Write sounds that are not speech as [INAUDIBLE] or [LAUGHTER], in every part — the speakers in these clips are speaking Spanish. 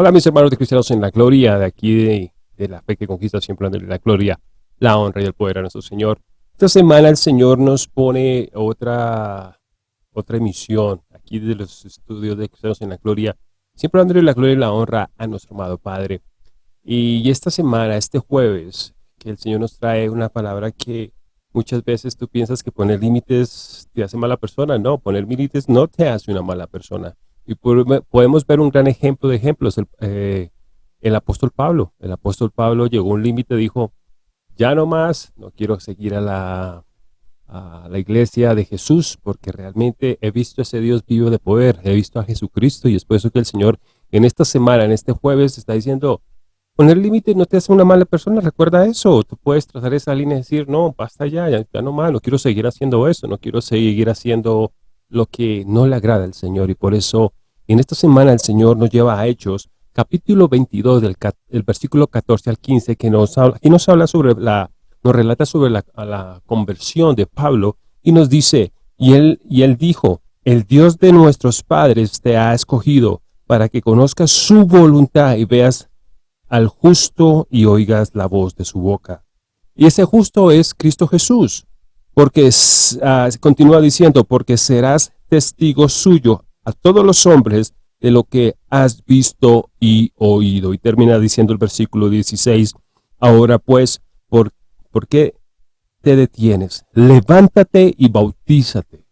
Hola mis hermanos de Cristianos en la Gloria, de aquí de, la fe que conquista siempre de la gloria, la honra y el poder a nuestro Señor. Esta semana el Señor nos pone otra, otra emisión aquí de los estudios de Cristianos en la Gloria, siempre dándole la gloria y la honra a nuestro amado Padre. Y esta semana, este jueves, que el Señor nos trae una palabra que muchas veces tú piensas que poner límites te hace mala persona. No, poner límites no te hace una mala persona. Y podemos ver un gran ejemplo de ejemplos. El, eh, el apóstol Pablo. El apóstol Pablo llegó a un límite, dijo, ya no más, no quiero seguir a la, a la iglesia de Jesús, porque realmente he visto a ese Dios vivo de poder, he visto a Jesucristo, y es por eso que el Señor en esta semana, en este jueves, está diciendo, poner límite no te hace una mala persona, recuerda eso, tú puedes trazar esa línea y decir, no, basta ya, ya no más, no quiero seguir haciendo eso, no quiero seguir haciendo lo que no le agrada al Señor, y por eso en esta semana el Señor nos lleva a Hechos, capítulo 22, del versículo 14 al 15, que nos habla, que nos habla sobre la, nos relata sobre la, la conversión de Pablo, y nos dice, y él, y él dijo, el Dios de nuestros padres te ha escogido para que conozcas su voluntad y veas al justo y oigas la voz de su boca. Y ese justo es Cristo Jesús, porque uh, continúa diciendo, porque serás testigo suyo a todos los hombres de lo que has visto y oído. Y termina diciendo el versículo 16, ahora pues, ¿por, ¿por qué te detienes? Levántate y bautízate,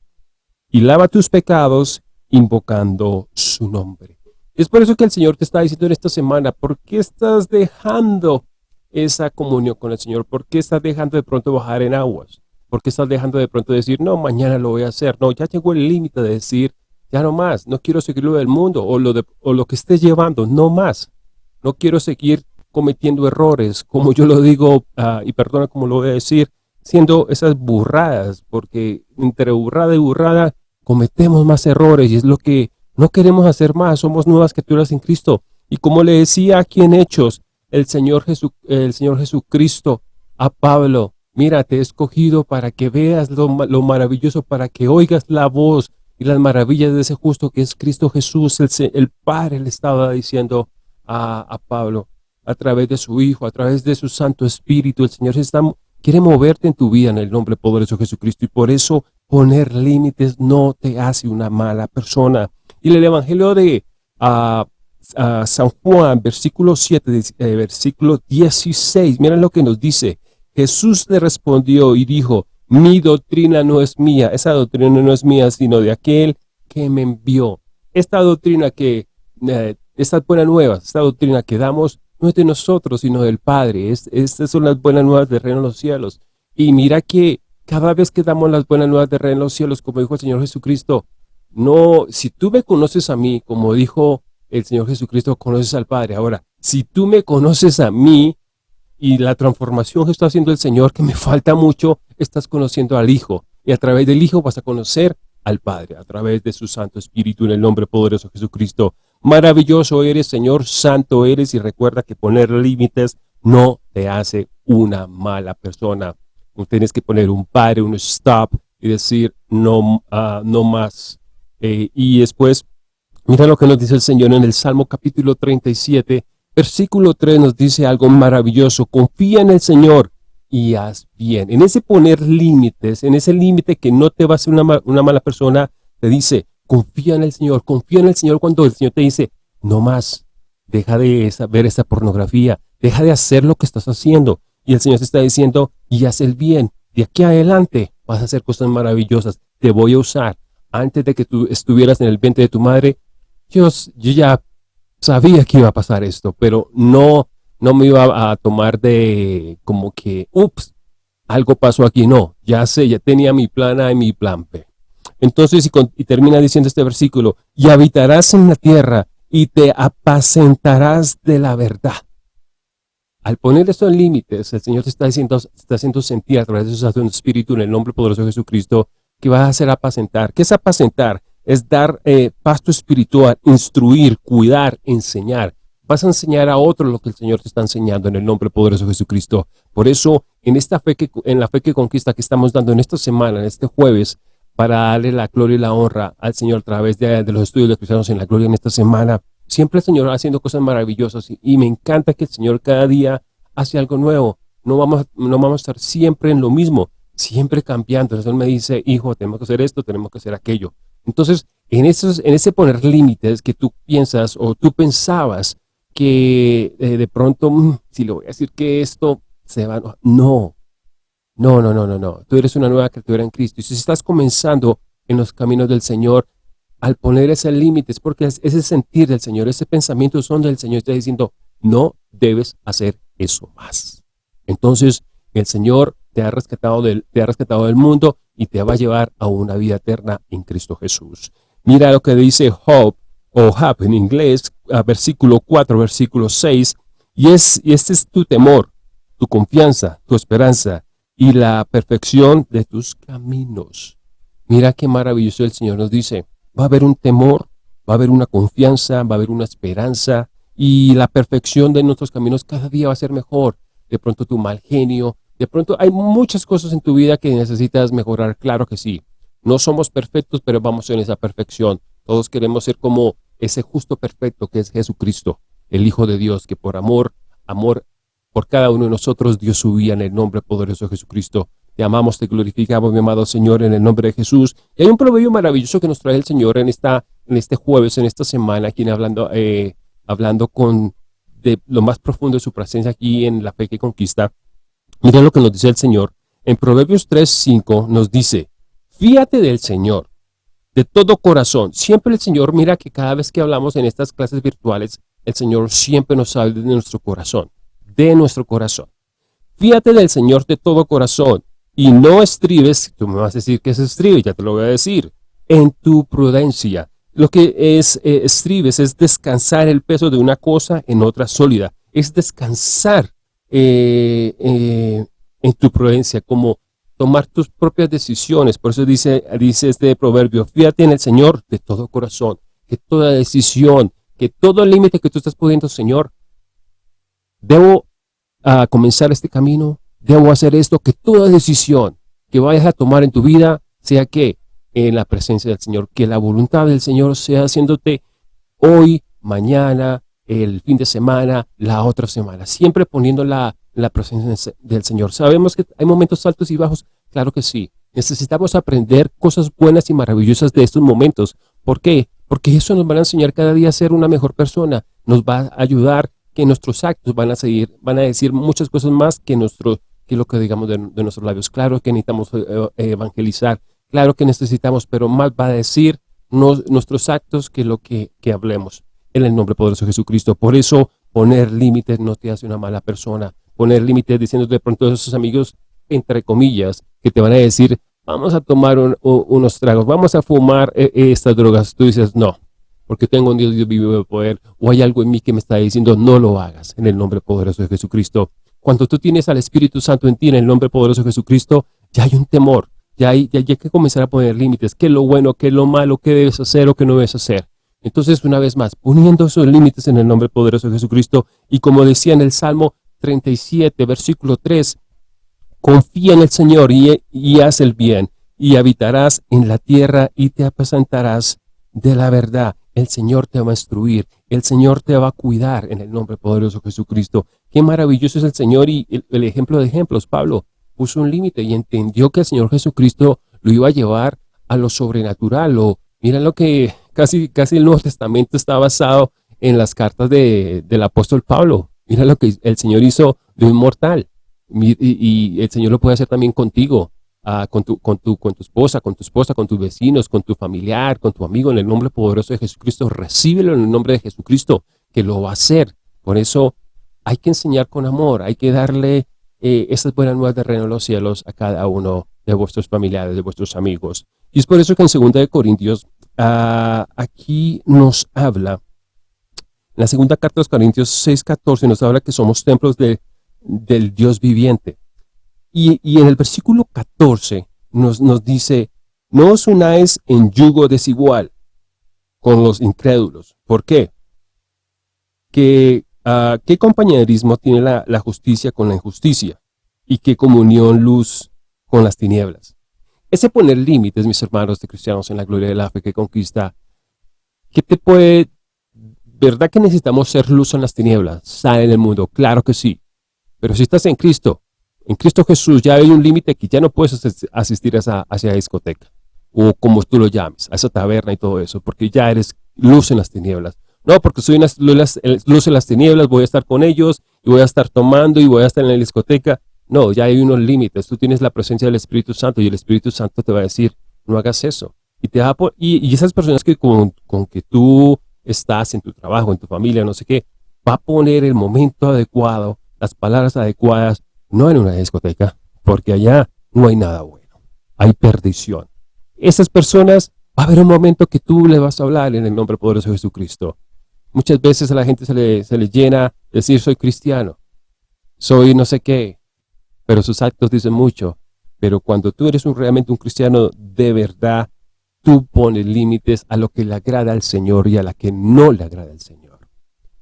y lava tus pecados invocando su nombre. Es por eso que el Señor te está diciendo en esta semana, ¿por qué estás dejando esa comunión con el Señor? ¿Por qué estás dejando de pronto bajar en aguas? ¿Por qué estás dejando de pronto decir, no, mañana lo voy a hacer? No, ya llegó el límite de decir, ya no más, no quiero seguir lo del mundo o lo, de, o lo que estés llevando, no más. No quiero seguir cometiendo errores, como yo lo digo, uh, y perdona como lo voy a decir, siendo esas burradas, porque entre burrada y burrada cometemos más errores y es lo que no queremos hacer más, somos nuevas criaturas en Cristo. Y como le decía aquí en Hechos, el Señor, Jesu, el Señor Jesucristo a Pablo, mira, te he escogido para que veas lo, lo maravilloso, para que oigas la voz, y las maravillas de ese justo que es Cristo Jesús, el, el Padre le estaba diciendo a, a, Pablo, a través de su Hijo, a través de su Santo Espíritu, el Señor está, quiere moverte en tu vida en el nombre poderoso de Jesucristo y por eso poner límites no te hace una mala persona. Y el Evangelio de San Juan, versículo 7, eh, versículo 16, miren lo que nos dice, Jesús le respondió y dijo, mi doctrina no es mía, esa doctrina no es mía, sino de aquel que me envió. Esta doctrina que, eh, estas buenas nuevas, esta doctrina que damos, no es de nosotros, sino del Padre. Es, estas son las buenas nuevas del reino de los cielos. Y mira que cada vez que damos las buenas nuevas del reino de los cielos, como dijo el Señor Jesucristo, no, si tú me conoces a mí, como dijo el Señor Jesucristo, conoces al Padre. Ahora, si tú me conoces a mí, y la transformación que está haciendo el Señor, que me [LAUGHS] falta mucho, estás conociendo al Hijo. Y a través del Hijo vas a conocer al Padre, a través de su Santo Espíritu, en el nombre poderoso de Jesucristo. Maravilloso eres, Señor, santo eres, y recuerda que poner límites no te hace una mala persona. tienes que poner un padre, un stop, y decir no, uh, no más. Eh, y después, mira lo que nos dice el Señor en el Salmo capítulo 37, Versículo 3 nos dice algo maravilloso, confía en el Señor y haz bien. En ese poner límites, en ese límite que no te va a hacer una, una mala persona, te dice, confía en el Señor, confía en el Señor cuando el Señor te dice, no más, deja de esa, ver esa pornografía, deja de hacer lo que estás haciendo. Y el Señor te está diciendo, y haz el bien, de aquí adelante vas a hacer cosas maravillosas, te voy a usar. Antes de que tú estuvieras en el vientre de tu madre, yo, yo ya sabía que iba a pasar esto, pero no, no me iba a tomar de como que, ups, algo pasó aquí. No, ya sé, ya tenía mi plan A y mi plan B. Entonces, y, termina diciendo este versículo, y habitarás en la tierra y te apacentarás de la verdad. Al poner esto en límites, el Señor te está, diciendo, está haciendo sentir a través de su Espíritu en el nombre poderoso de Jesucristo que vas a hacer apacentar. ¿Qué es apacentar? Es dar eh, pasto espiritual, instruir, cuidar, enseñar. Vas a enseñar a otro lo que el Señor te está enseñando en el nombre poderoso de Jesucristo. Por eso, en esta fe que, en la fe que conquista que estamos dando en esta semana, en este jueves, para darle la gloria y la honra al Señor a través de, de los estudios de cristianos en la gloria en esta semana, Siempre el Señor haciendo cosas maravillosas y, me encanta que el Señor cada día hace algo nuevo. No vamos, no vamos a estar siempre en lo mismo, siempre cambiando. Entonces Él me dice, hijo, tenemos que hacer esto, tenemos que hacer aquello. Entonces, en, esos, ese poner límites que tú piensas o tú pensabas que eh, de pronto, mm, si le voy a decir que esto se va, no, no, no, no, no, no. Tú eres una nueva criatura en Cristo. Y si estás comenzando en los caminos del Señor, al poner ese límite, es porque ese sentir del Señor, ese pensamiento son del Señor, está diciendo, no debes hacer eso más. Entonces, el Señor te ha rescatado del, te ha rescatado del mundo y te va a llevar a una vida eterna en Cristo Jesús. Mira lo que dice Job, o Job en inglés, versículo 4, versículo 6, y, es, y este es tu temor, tu confianza, tu esperanza y la perfección de tus caminos. Mira qué maravilloso el Señor nos dice, va a haber un temor, va a haber una confianza, va a haber una esperanza y la perfección de nuestros caminos cada día va a ser mejor. De pronto tu mal genio, de pronto hay muchas cosas en tu vida que necesitas mejorar, claro que sí. No somos perfectos, pero vamos en esa perfección. Todos queremos ser como ese justo perfecto que es Jesucristo, el Hijo de Dios, que por amor, amor por cada uno de nosotros, Dios subía en el nombre poderoso de Jesucristo. Te amamos, te glorificamos, mi amado Señor, en el nombre de Jesús. Y hay un proverbio maravilloso que nos trae el Señor en, esta, en este jueves, en esta semana, aquí hablando, eh, hablando con de lo más profundo de su presencia aquí en la fe que conquista. Miren lo que nos dice el Señor. En Proverbios 3.5 nos dice, fíate del Señor de todo corazón. Siempre el Señor, mira que cada vez que hablamos en estas clases virtuales, el Señor siempre nos habla de nuestro corazón, de nuestro corazón. Fíate del Señor de todo corazón y no estribes, tú me vas a decir que es estribe, ya te lo voy a decir, en tu prudencia. Lo que es eh, estribes es descansar el peso de una cosa en otra sólida, es descansar eh, eh, en tu prudencia, como tomar tus propias decisiones. Por eso dice, dice este proverbio, fíjate en el Señor de todo corazón, que toda decisión, que todo límite que tú estás poniendo, Señor, debo ah, comenzar este camino, debo hacer esto, que toda decisión que vayas a tomar en tu vida sea que en la presencia del Señor, que la voluntad del Señor sea haciéndote hoy, mañana, el fin de semana, la otra semana, siempre poniendo la, la presencia del Señor. Sabemos que hay momentos altos y bajos, claro que sí. Necesitamos aprender cosas buenas y maravillosas de estos momentos. ¿Por qué? Porque eso nos va a enseñar cada día a ser una mejor persona, nos va a ayudar que nuestros actos van a seguir, van a decir muchas cosas más que, nuestro, que lo que digamos de, nuestros labios. Claro que necesitamos eh, eh, evangelizar, claro que necesitamos, pero más va a decir nuestros actos que lo que, que hablemos. En el nombre poderoso de Jesucristo. Por eso poner límites no te hace una mala persona. Poner límites diciendo de pronto a esos amigos, entre comillas, que te van a decir, vamos a tomar unos tragos, vamos a fumar eh, estas drogas. Tú dices, no, porque tengo un Dios, Dios vivo de poder, o hay algo en mí que me está diciendo, no lo hagas, en el nombre poderoso de Jesucristo. Cuando tú tienes al Espíritu Santo en ti, en el nombre poderoso de Jesucristo, ya hay un temor, ya hay, ya hay que comenzar a poner límites, qué es lo bueno, qué es lo malo, qué debes hacer o qué no debes hacer. Entonces, una vez más, poniendo esos límites en el nombre poderoso de Jesucristo, y como decía en el Salmo 37, versículo 3, confía en el Señor y, haz el bien, y habitarás en la tierra y te apacentarás de la verdad el Señor te va a instruir, el Señor te va a cuidar en el nombre poderoso de Jesucristo. Qué maravilloso es el Señor y el, ejemplo de ejemplos. Pablo puso un límite y entendió que el Señor Jesucristo lo iba a llevar a lo sobrenatural. O, mira lo que casi, casi el Nuevo Testamento está basado en las cartas de, del apóstol Pablo. Mira lo que el Señor hizo de un mortal. y el Señor lo puede hacer también contigo con, tu, con, tu, con tu esposa, con tu esposa, con tus vecinos, con tu familiar, con tu amigo, en el nombre poderoso de Jesucristo, recíbelo en el nombre de Jesucristo, que lo va a hacer. Por eso hay que enseñar con amor, hay que darle eh, esas buenas nuevas de reino de los cielos a cada uno de vuestros familiares, de vuestros amigos. Y es por eso que en 2 Corintios, ah, aquí nos habla, en la segunda carta de los Corintios 6.14 nos habla que somos templos de, del Dios viviente. Y, en el versículo 14 nos, nos dice, no os unáis en yugo desigual con los incrédulos. ¿Por qué? ¿Qué, ah, ¿Qué compañerismo tiene la, justicia con la injusticia? ¿Y qué comunión luz con las tinieblas? Ese poner límites, mis hermanos de cristianos, en la gloria de la fe que conquista, ¿qué te puede ¿verdad que necesitamos ser luz en las tinieblas? Sale en el mundo, claro que sí. Pero si estás en Cristo, en Cristo Jesús ya hay un límite que ya no puedes asistir a esa, discoteca, o como tú lo llames, a esa taberna y todo eso, porque ya eres luz en las tinieblas. No, porque soy una luz en las tinieblas, voy a estar con ellos, y voy a estar tomando, y voy a estar en la discoteca. No, ya hay unos límites. Tú tienes la presencia del Espíritu Santo, y el Espíritu Santo te va a decir, no hagas eso. Y, te y, esas personas que con, con que tú estás en tu trabajo, en tu familia, no sé qué, va a poner el momento adecuado, las palabras adecuadas, no en una discoteca, porque allá no hay nada bueno, hay perdición. Esas personas, va a haber un momento que tú le vas a hablar en el nombre poderoso de Jesucristo. Muchas veces a la gente se le, se le llena decir soy cristiano, soy no sé qué, pero sus actos dicen mucho. Pero cuando tú eres realmente un cristiano de verdad, tú pones límites a lo que le agrada al Señor y a la que no le agrada al Señor.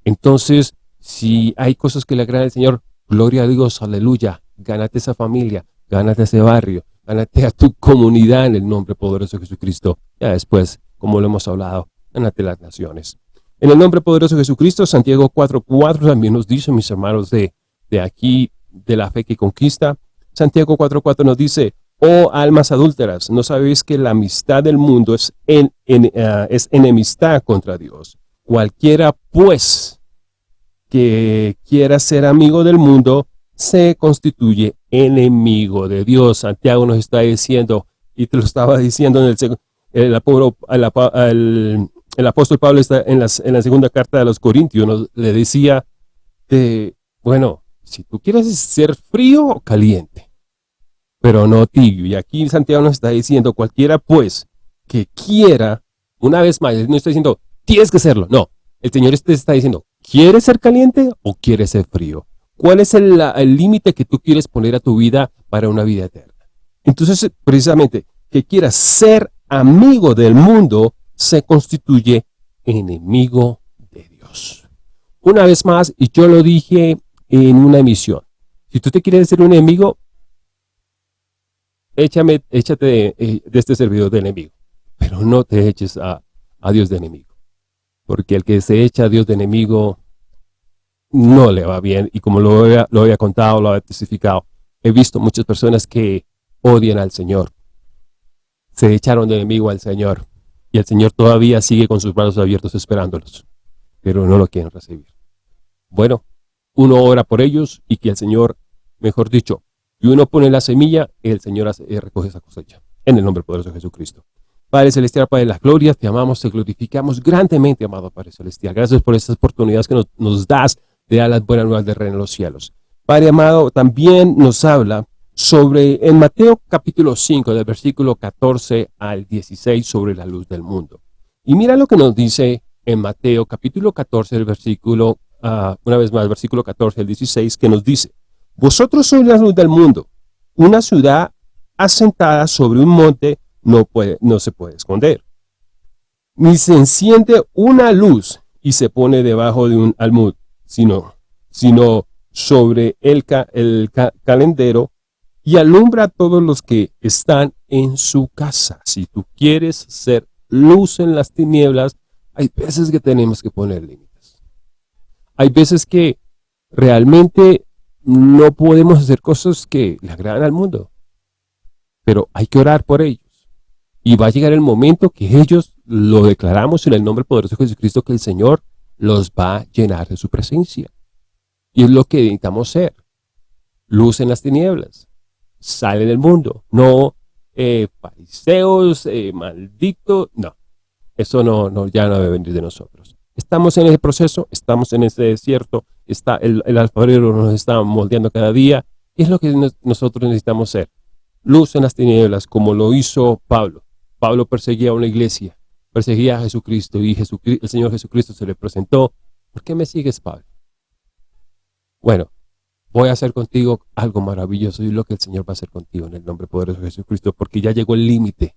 Entonces, si hay cosas que le agradan al Señor, gloria a Dios, aleluya, gánate esa familia, gánate ese barrio, gánate a tu comunidad en el nombre poderoso de Jesucristo. Ya después, como lo hemos hablado, gánate las naciones. En el nombre poderoso de Jesucristo, Santiago 4.4 también nos dice, mis hermanos de, de aquí, de la fe que conquista, Santiago 4.4 nos dice, oh almas adúlteras, ¿no sabéis que la amistad del mundo es, en, es enemistad contra Dios? Cualquiera, pues, que quiera ser amigo del mundo, se constituye enemigo de Dios. Santiago nos está diciendo, y te lo estaba diciendo en el, el, el, el apóstol Pablo está en, en la segunda carta de los Corintios, le decía, bueno, si tú quieres ser frío o caliente, pero no tibio. Y aquí Santiago nos está diciendo, cualquiera pues que quiera, una vez más, no está diciendo, tienes que serlo, no. El Señor te está diciendo, ¿quieres ser caliente o quieres ser frío? ¿Cuál es el límite que tú quieres poner a tu vida para una vida eterna? Entonces, precisamente, que quieras ser amigo del mundo, se constituye enemigo de Dios. Una vez más, y yo lo dije en una emisión, si tú te quieres ser un enemigo, échame, échate de, eh, este servidor de enemigo, pero no te eches a, Dios de enemigo, porque el que se echa a Dios de enemigo no le va bien, y como lo había, lo había contado, lo había testificado, he visto muchas personas que odian al Señor, se echaron de enemigo al Señor, y el Señor todavía sigue con sus brazos abiertos esperándolos, pero no lo quieren recibir. Bueno, uno ora por ellos y que el Señor, mejor dicho, y uno pone la semilla, el Señor eh, recoge esa cosecha. En el nombre poderoso de Jesucristo. Padre Celestial, Padre de las glorias, te amamos, te glorificamos grandemente, amado Padre Celestial. Gracias por estas oportunidades que nos, das de dar las buenas nuevas de reino en los cielos. Padre amado, también nos habla sobre, en Mateo capítulo 5, del versículo 14 al 16, sobre la luz del mundo. Y mira lo que nos dice en Mateo capítulo 14, del versículo, uh, una vez más, versículo 14 al 16, que nos dice, Vosotros sois la luz del mundo. Una ciudad asentada sobre un monte no, puede, no se puede esconder. Ni se enciende una luz y se pone debajo de un almud, sino, sino sobre el, el calendero y alumbra a todos los que están en su casa. Si tú quieres ser luz en las tinieblas, hay veces que tenemos que poner límites. Hay veces que realmente no podemos hacer cosas que le agradan al mundo. Pero hay que orar por ellos. Y va a llegar el momento que ellos lo declaramos en el nombre poderoso de Jesucristo que el Señor los va a llenar de su presencia. Y es lo que necesitamos ser. Luz en las tinieblas sale del mundo. No eh, fariseos, eh, malditos, no. Eso no, no, ya no debe venir de nosotros. Estamos en ese proceso, estamos en ese desierto, está el, el alfarero nos está moldeando cada día. Y es lo que nosotros necesitamos ser. Luz en las tinieblas, como lo hizo Pablo. Pablo perseguía a una iglesia, perseguía a Jesucristo y el Señor Jesucristo se le presentó. ¿Por qué me sigues, Pablo? Bueno, voy a hacer contigo algo maravilloso y lo que el Señor va a hacer contigo en el nombre poderoso de Jesucristo, porque ya llegó el límite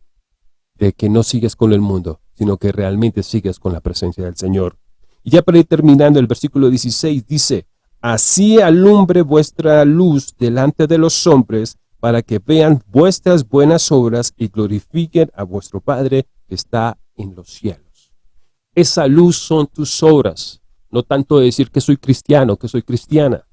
de que no sigues con el mundo, sino que realmente sigues con la presencia del Señor. Y ya para ir terminando, el versículo 16 dice, Así alumbre vuestra luz delante de los hombres, para que vean vuestras buenas obras y glorifiquen a vuestro Padre que está en los cielos. esa luz son tus obras. No tanto decir que soy cristiano, que soy cristiana.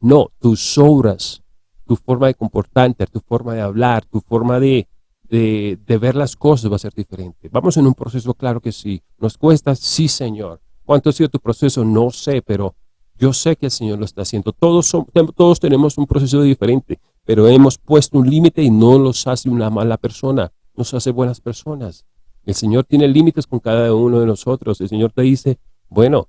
No, tus obras, tu forma de comportarte, tu forma de hablar, tu forma de, de, de, ver las cosas va a ser diferente. Vamos en un proceso, claro que sí. ¿Nos cuesta? Sí, Señor. ¿Cuánto ha sido tu proceso? No sé, pero yo sé que el Señor lo está haciendo. Todos, son, todos tenemos un proceso diferente, pero hemos puesto un límite y no nos hace una mala persona, nos hace buenas personas. El Señor tiene límites con cada uno de nosotros. El Señor te dice, bueno,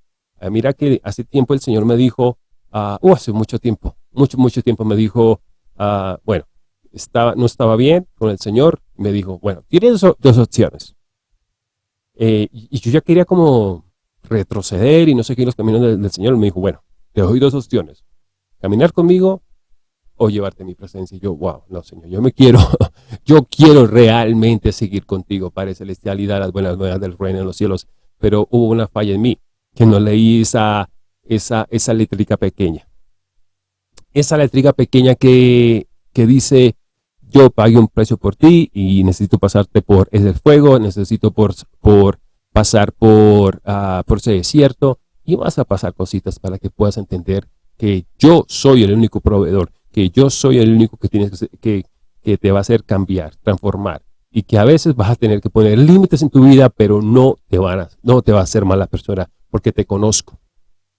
mira que hace tiempo el Señor me dijo, uh, hace mucho tiempo, mucho, mucho tiempo me dijo, uh, bueno, estaba, no estaba bien con el Señor, me dijo, bueno, tienes dos, opciones. Eh, y, yo ya quería como retroceder y no sé qué los caminos del, Señor. Me dijo, bueno, te doy dos opciones, caminar conmigo o llevarte a mi presencia. Y yo, wow, no Señor, yo me quiero, [LAUGHS] yo quiero realmente seguir contigo, Padre Celestial, y dar las buenas nuevas del reino en los cielos. Pero hubo una falla en mí, que no leí esa, esa, esa letrica pequeña. Esa letrica pequeña que, que dice, yo pagué un precio por ti y necesito pasarte por ese fuego, necesito por, por pasar por, uh, por ese desierto y vas a pasar cositas para que puedas entender que yo soy el único proveedor, que yo soy el único que, tienes que, que te va a hacer cambiar, transformar y que a veces vas a tener que poner límites en tu vida, pero no te, van a, no te va a hacer mala persona porque te conozco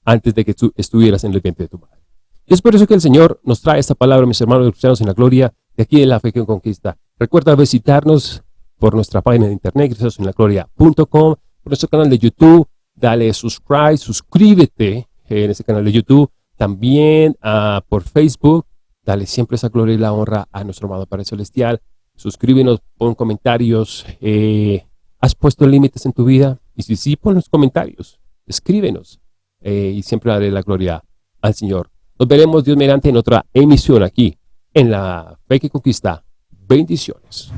antes de que tú estuvieras en el vientre de tu madre. Y es por eso que el Señor nos trae esta palabra, mis hermanos cristianos en la gloria, de aquí en la fe que conquista. Recuerda visitarnos por nuestra página de internet, gloria.com por nuestro canal de YouTube, dale subscribe, suscríbete en ese canal de YouTube, también uh, por Facebook, dale siempre esa gloria y la honra a nuestro amado Padre Celestial, suscríbenos, pon comentarios, eh, ¿has puesto límites en tu vida? Y si sí, pon los comentarios, escríbenos eh, y siempre daré la gloria al Señor. Nos veremos Dios mediante en otra emisión aquí en la Fe que Conquista. Bendiciones.